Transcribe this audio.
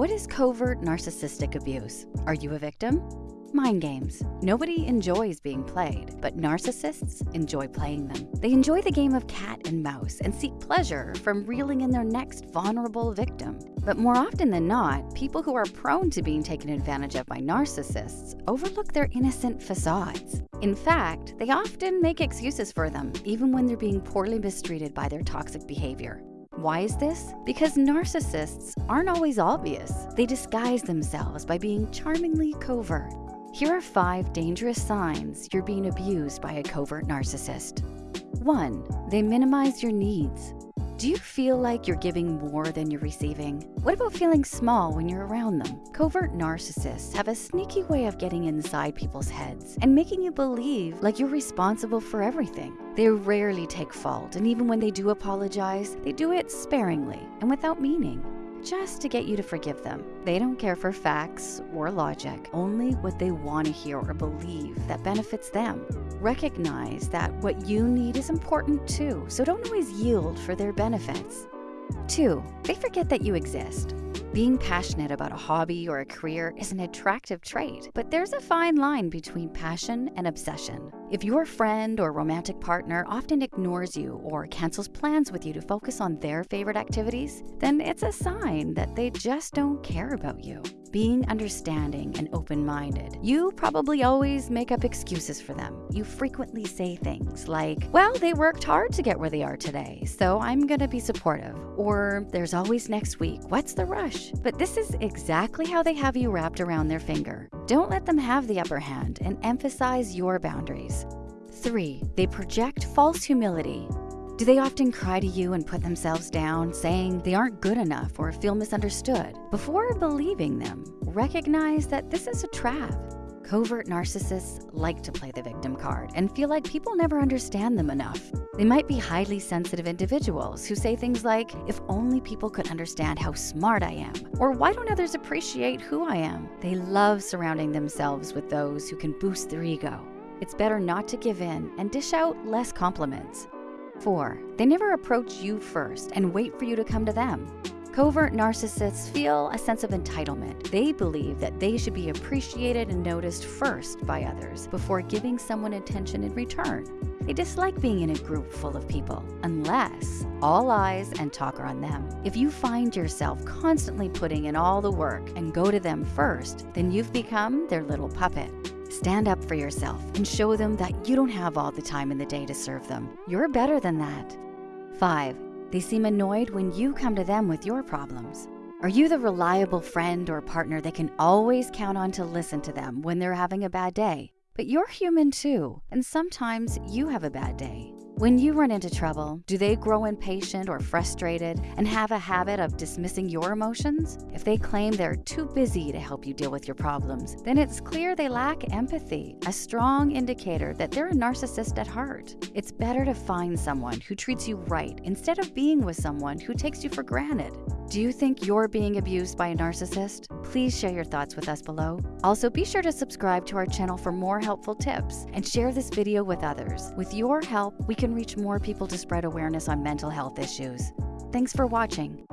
What is covert narcissistic abuse? Are you a victim? Mind games. Nobody enjoys being played, but narcissists enjoy playing them. They enjoy the game of cat and mouse and seek pleasure from reeling in their next vulnerable victim. But more often than not, people who are prone to being taken advantage of by narcissists overlook their innocent facades. In fact, they often make excuses for them, even when they're being poorly mistreated by their toxic behavior. Why is this? Because narcissists aren't always obvious. They disguise themselves by being charmingly covert. Here are five dangerous signs you're being abused by a covert narcissist. 1. They minimize your needs. Do you feel like you're giving more than you're receiving? What about feeling small when you're around them? Covert narcissists have a sneaky way of getting inside people's heads and making you believe like you're responsible for everything. They rarely take fault, and even when they do apologize, they do it sparingly and without meaning just to get you to forgive them. They don't care for facts or logic, only what they want to hear or believe that benefits them. Recognize that what you need is important too, so don't always yield for their benefits. 2. They forget that you exist. Being passionate about a hobby or a career is an attractive trait, but there's a fine line between passion and obsession. If your friend or romantic partner often ignores you or cancels plans with you to focus on their favorite activities, then it's a sign that they just don't care about you. Being understanding and open minded, you probably always make up excuses for them. You frequently say things like, Well, they worked hard to get where they are today, so I'm gonna be supportive. Or, There's always next week, what's the rush? But this is exactly how they have you wrapped around their finger. Don't let them have the upper hand and emphasize your boundaries. 3. They project false humility. Do they often cry to you and put themselves down, saying they aren't good enough or feel misunderstood? Before believing them, recognize that this is a trap. Covert narcissists like to play the victim card and feel like people never understand them enough. They might be highly sensitive individuals who say things like, if only people could understand how smart I am, or why don't others appreciate who I am? They love surrounding themselves with those who can boost their ego. It's better not to give in and dish out less compliments. 4. They never approach you first and wait for you to come to them. Covert narcissists feel a sense of entitlement. They believe that they should be appreciated and noticed first by others before giving someone attention in return. They dislike being in a group full of people, unless all eyes and talk are on them. If you find yourself constantly putting in all the work and go to them first, then you've become their little puppet. Stand up for yourself and show them that you don't have all the time in the day to serve them. You're better than that. 5. They seem annoyed when you come to them with your problems. Are you the reliable friend or partner they can always count on to listen to them when they're having a bad day? But you're human too, and sometimes you have a bad day. When you run into trouble, do they grow impatient or frustrated and have a habit of dismissing your emotions? If they claim they're too busy to help you deal with your problems, then it's clear they lack empathy, a strong indicator that they're a narcissist at heart. It's better to find someone who treats you right instead of being with someone who takes you for granted. Do you think you're being abused by a narcissist? Please share your thoughts with us below. Also, be sure to subscribe to our channel for more helpful tips and share this video with others. With your help, we can reach more people to spread awareness on mental health issues. Thanks for watching.